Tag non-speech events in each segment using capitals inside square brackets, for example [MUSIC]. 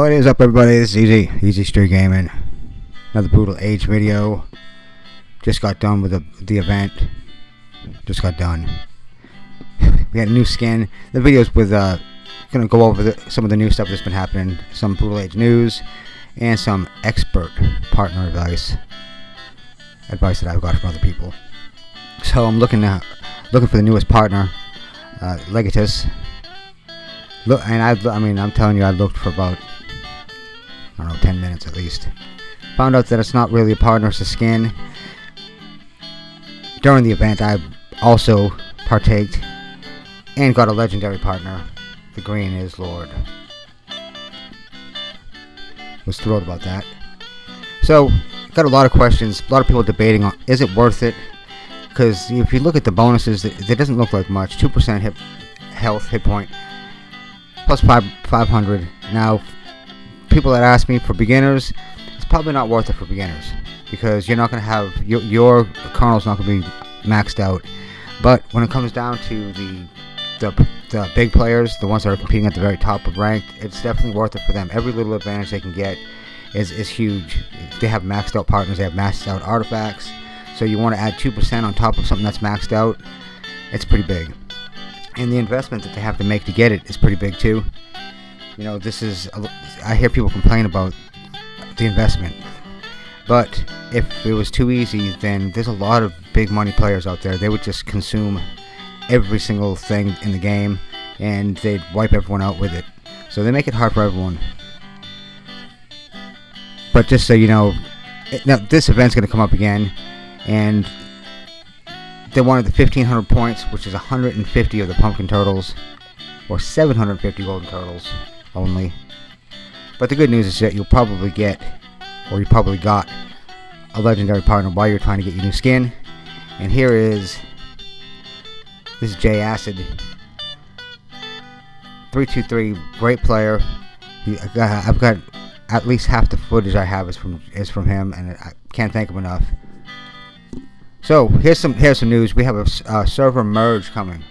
What is up, everybody? This is Easy, Easy Street Gaming. Another Brutal Age video. Just got done with the, the event. Just got done. [LAUGHS] We had a new skin. The videos with, uh, gonna go over the, some of the new stuff that's been happening. Some Brutal Age news. And some expert partner advice. Advice that I've got from other people. So I'm looking at, looking for the newest partner. Uh, Legatus. Look, and I, I mean, I'm telling you, I looked for about Don't know, 10 minutes at least. Found out that it's not really a partner, it's a skin. During the event, I also partaked and got a legendary partner. The green is Lord. Was thrilled about that. So, got a lot of questions, a lot of people debating on is it worth it? Because if you look at the bonuses, it, doesn't look like much. 2% hit health, hit point, plus five, 500. Now, people that ask me for beginners, it's probably not worth it for beginners because you're not going to have your, your kernel's not going to be maxed out. But when it comes down to the, the the big players, the ones that are competing at the very top of ranked, it's definitely worth it for them. Every little advantage they can get is is huge. They have maxed out partners, they have maxed out artifacts. So you want to add 2% on top of something that's maxed out, it's pretty big. And the investment that they have to make to get it is pretty big too. You know, this is, I hear people complain about the investment. But if it was too easy, then there's a lot of big money players out there. They would just consume every single thing in the game and they'd wipe everyone out with it. So they make it hard for everyone. But just so you know, now this event's going to come up again and they wanted the 1500 points, which is 150 of the pumpkin turtles or 750 golden turtles only. But the good news is that you'll probably get, or you probably got, a legendary partner while you're trying to get your new skin. And here is, this is J Acid. 323, great player. He, I've got at least half the footage I have is from is from him, and I can't thank him enough. So here's some here's some news. We have a server merge coming.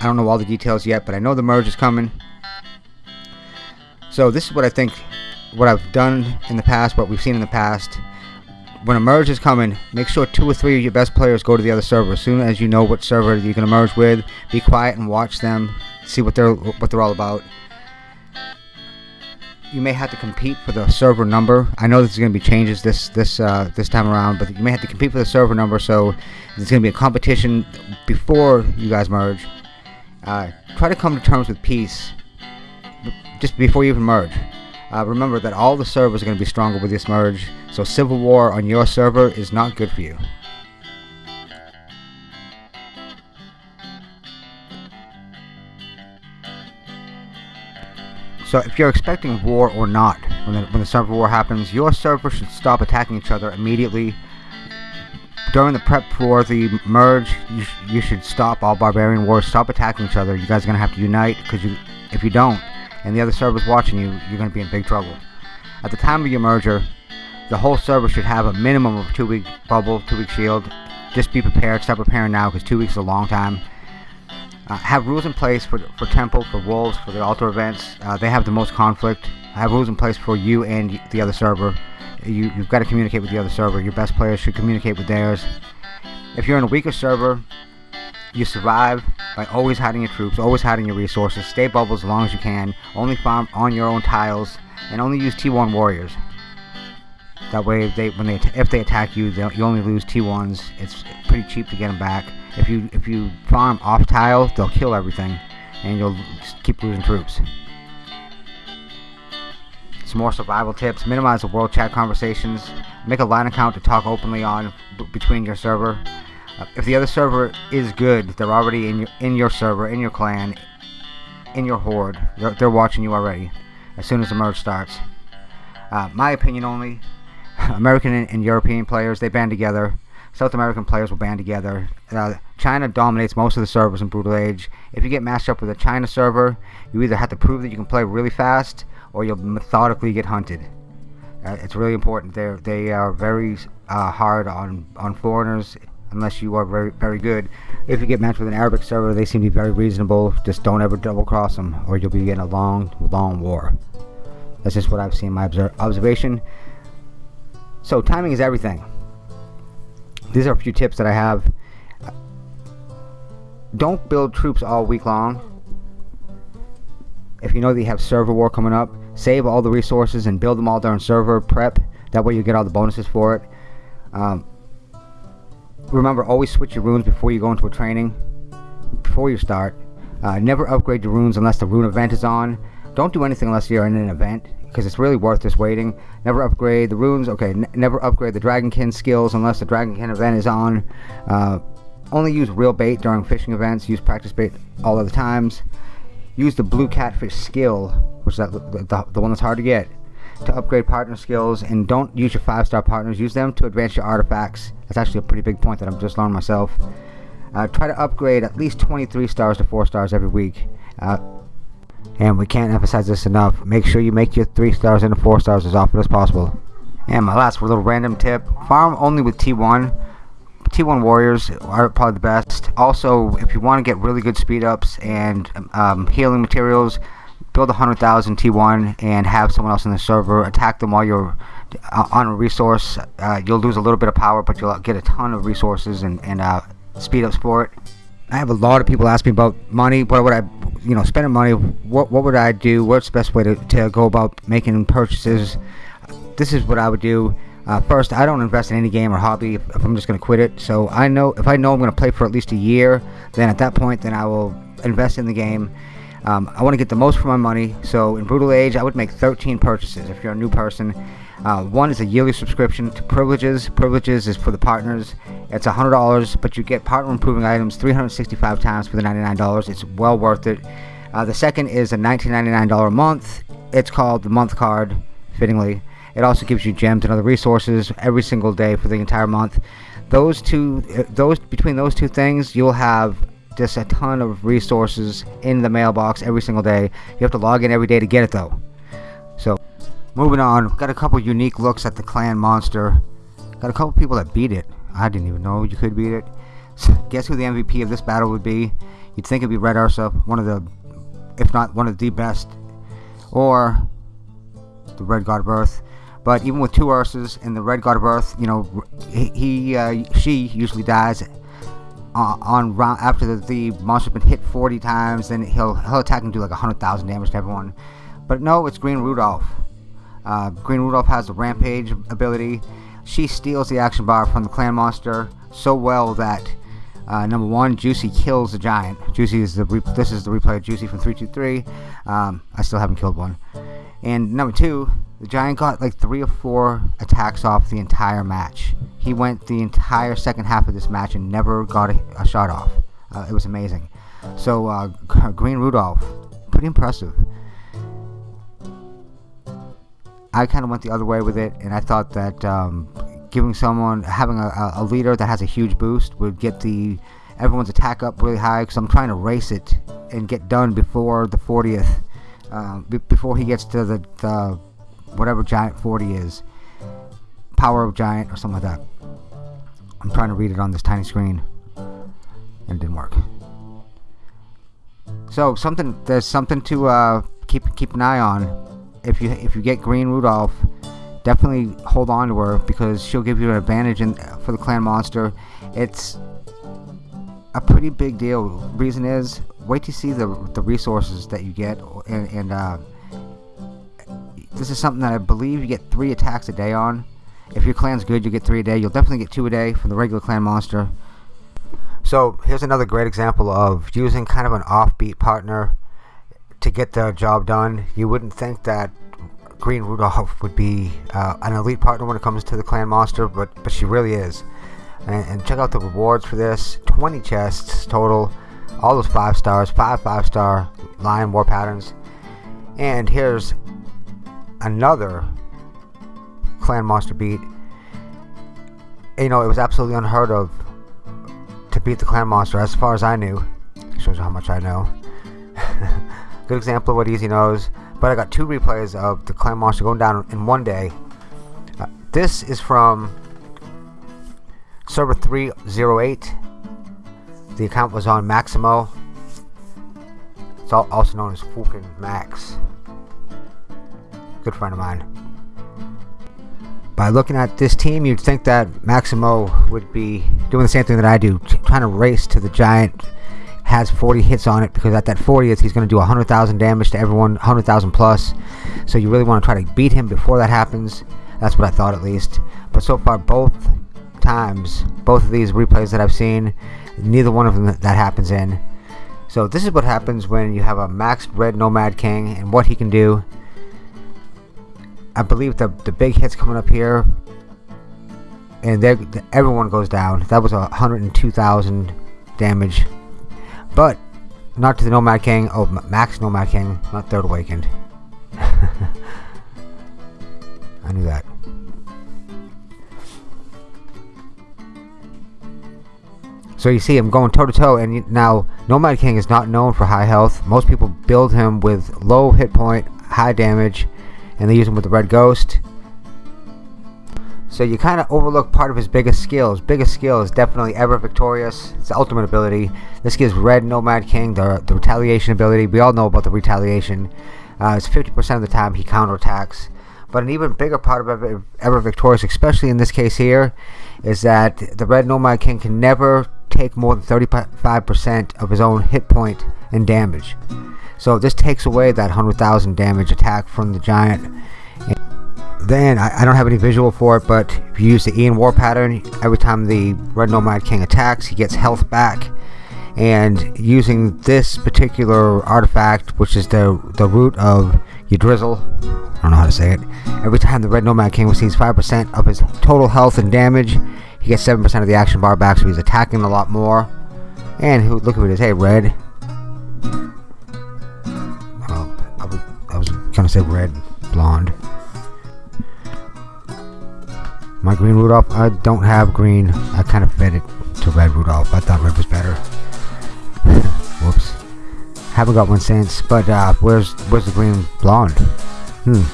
I don't know all the details yet, but I know the merge is coming. So this is what I think, what I've done in the past, what we've seen in the past. When a merge is coming, make sure two or three of your best players go to the other server. As soon as you know what server you're going to merge with, be quiet and watch them, see what they're what they're all about. You may have to compete for the server number. I know there's going to be changes this this uh, this time around, but you may have to compete for the server number. So there's going to be a competition before you guys merge. Uh, try to come to terms with peace just before you even merge. Uh, remember that all the servers are going to be stronger with this merge, so civil war on your server is not good for you. So if you're expecting war or not, when the, when the server war happens, your server should stop attacking each other immediately. During the prep for the merge, you, sh you should stop all barbarian wars, stop attacking each other. You guys are going to have to unite, because you, if you don't, and the other server's watching you, you're going to be in big trouble. At the time of your merger, the whole server should have a minimum of two week bubble, two week shield. Just be prepared. Start preparing now because two weeks is a long time. Uh, have rules in place for, for Temple, for Wolves, for the altar events. Uh, they have the most conflict. Have rules in place for you and the other server. You, you've got to communicate with the other server. Your best players should communicate with theirs. If you're in a weaker server, you survive by always hiding your troops, always hiding your resources, stay bubbles as long as you can, only farm on your own tiles, and only use T1 warriors. That way, if they when they if they attack you, you only lose T1s. It's pretty cheap to get them back. If you if you farm off tile, they'll kill everything, and you'll keep losing troops. Some more survival tips: minimize the world chat conversations. Make a line account to talk openly on between your server. Uh, if the other server is good, they're already in your in your server, in your clan, in your horde. They're, they're watching you already. As soon as the merge starts. Uh, my opinion only. [LAUGHS] American and, and, European players they band together. South American players will band together. Uh, China dominates most of the servers in Brutal Age. If you get matched up with a China server, you either have to prove that you can play really fast, or you'll methodically get hunted. Uh, it's really important. They they are very uh, hard on on foreigners unless you are very very good. If you get matched with an Arabic server, they seem to be very reasonable. Just don't ever double cross them, or you'll be in a long, long war. That's just what I've seen my observation. So timing is everything. These are a few tips that I have. Don't build troops all week long. If you know that you have server war coming up, save all the resources and build them all during server prep. That way you get all the bonuses for it. Um, remember, always switch your runes before you go into a training. Before you start. Uh, never upgrade your runes unless the rune event is on. Don't do anything unless you're in an event because it's really worth just waiting. Never upgrade the runes. Okay, never upgrade the Dragonkin skills unless the Dragonkin event is on. Uh, only use real bait during fishing events. Use practice bait all other times. Use the blue catfish skill, which is that, the, the one that's hard to get, to upgrade partner skills. And don't use your five star partners. Use them to advance your artifacts. That's actually a pretty big point that I'm just learning myself. Uh, try to upgrade at least 23 stars to 4 stars every week. Uh, and we can't emphasize this enough. Make sure you make your 3 stars into 4 stars as often as possible. And my last little random tip. Farm only with T1. T1 Warriors are probably the best. Also, if you want to get really good speed ups and um, healing materials, build 100,000 T1 and have someone else in the server attack them while you're uh, on a resource. Uh, you'll lose a little bit of power, but you'll get a ton of resources and, and uh, speed up it. I have a lot of people ask me about money. What would I you know, spending money, what, what would I do? What's the best way to, to go about making purchases? This is what I would do. Uh, first, I don't invest in any game or hobby if I'm just going to quit it. So I know if I know I'm going to play for at least a year, then at that point, then I will invest in the game. Um, I want to get the most for my money. So in Brutal Age, I would make 13 purchases if you're a new person. Uh, one is a yearly subscription to Privileges. Privileges is for the partners. It's $100, but you get partner improving items 365 times for the $99. It's well worth it. Uh, the second is a $19.99 a month. It's called the month card, fittingly. It also gives you gems and other resources every single day for the entire month. Those two, uh, those between those two things, you'll have just a ton of resources in the mailbox every single day. You have to log in every day to get it though. So Moving on, got a couple unique looks at the clan monster. Got a couple people that beat it. I didn't even know you could beat it. So [LAUGHS] guess who the MVP of this battle would be? You'd think it'd be Red Ursa, one of the, if not one of the best, or the Red God of Earth. But even with two Ursas and the Red God of Earth, you know, he, uh, she usually dies uh, on round after the, the monster's been hit 40 times. Then he'll he'll attack and do like 100,000 damage to everyone. But no, it's Green Rudolph. Uh, Green Rudolph has the Rampage ability. She steals the action bar from the Clan Monster so well that uh, number one, Juicy kills the giant. Juicy is the this is the replay of Juicy from 323. Um, I still haven't killed one. And number two, the giant got like three or four attacks off the entire match. He went the entire second half of this match and never got a, a shot off. Uh, it was amazing. So uh, [LAUGHS] Green Rudolph, pretty impressive. I kind of went the other way with it, and I thought that um, giving someone having a, a, leader that has a huge boost would get the everyone's attack up really high. Because I'm trying to race it and get done before the 40th, um, before he gets to the, the whatever giant 40 is, power of giant or something like that. I'm trying to read it on this tiny screen, and it didn't work. So something there's something to uh, keep keep an eye on if you if you get Green Rudolph, definitely hold on to her because she'll give you an advantage in, for the clan monster. It's a pretty big deal. Reason is, wait to see the the resources that you get, and, and uh, this is something that I believe you get three attacks a day on. If your clan's good, you get three a day. You'll definitely get two a day from the regular clan monster. So here's another great example of using kind of an offbeat partner to get the job done. You wouldn't think that Green Rudolph would be uh, an elite partner when it comes to the clan monster, but but she really is. And, and, check out the rewards for this: 20 chests total, all those five stars, five five star lion war patterns. And here's another clan monster beat. You know, it was absolutely unheard of to beat the clan monster, as far as I knew. Shows how much I know. [LAUGHS] Good example of what Easy knows. But I got two replays of the Clan Monster going down in one day. Uh, this is from server 308. The account was on Maximo. It's also known as Fulkin Max. good friend of mine. By looking at this team, you'd think that Maximo would be doing the same thing that I do, trying to race to the giant. Has 40 hits on it because at that 40th he's going to do 100,000 damage to everyone, 100,000 plus. So you really want to try to beat him before that happens. That's what I thought at least. But so far, both times, both of these replays that I've seen, neither one of them that happens in. So this is what happens when you have a maxed red Nomad King and what he can do. I believe the the big hits coming up here, and everyone goes down. That was a 102,000 damage, but not to the Nomad King. Oh, Max Nomad King, not Third Awakened. [LAUGHS] I knew that. So you see him going toe to toe, and now Nomad King is not known for high health. Most people build him with low hit point, high damage, and they use him with the Red Ghost. So you kind of overlook part of his biggest skill. His biggest skill is definitely Ever Victorious. It's the ultimate ability. This gives Red Nomad King the, the retaliation ability. We all know about the retaliation. Uh, it's 50% of the time he counterattacks. But an even bigger part of Ever, Ever Victorious, especially in this case here, is that the Red Nomad King can never take more than 35% of his own hit point and damage. So this takes away that 100,000 damage attack from the giant. And then, I, I, don't have any visual for it, but if you use the Ian War pattern, every time the Red Nomad King attacks, he gets health back. And using this particular artifact, which is the, the root of Yggdrasil, I don't know how to say it, every time the Red Nomad King receives 5% of his total health and damage, he gets 7% of the action bar back, so he's attacking a lot more. And look at it is, hey, red, gonna say red, blonde. My green Rudolph, I don't have green. I kind of fed it to red Rudolph. I thought red was better. [LAUGHS] Whoops. Haven't got one since, but uh, where's where's the green blonde? Hmm.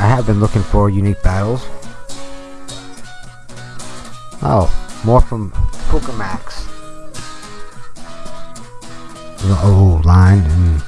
I have been looking for unique battles. Oh, more from Pukamax the old line and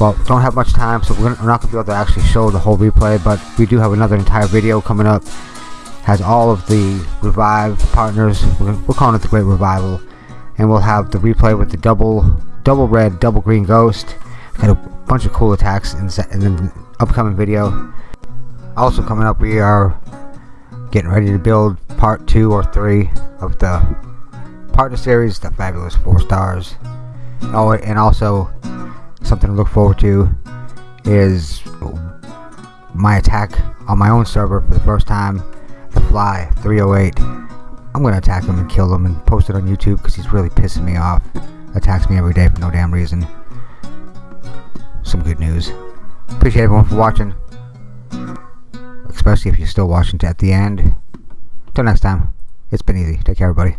well don't have much time so we're, not gonna be able to actually show the whole replay but we do have another entire video coming up. Has all of the revived partners we're, we're calling it the great revival and we'll have the replay with the double double red double green ghost. Got a bunch of cool attacks in, in the upcoming video. Also coming up we are getting ready to build part two or three of the partner series the fabulous four stars Oh, and also something to look forward to is my attack on my own server for the first time. The Fly 308. I'm gonna attack him and kill him and post it on YouTube because he's really pissing me off. Attacks me every day for no damn reason. Some good news. Appreciate everyone for watching. Especially if you're still watching to at the end. Till next time, it's been easy. Take care, everybody.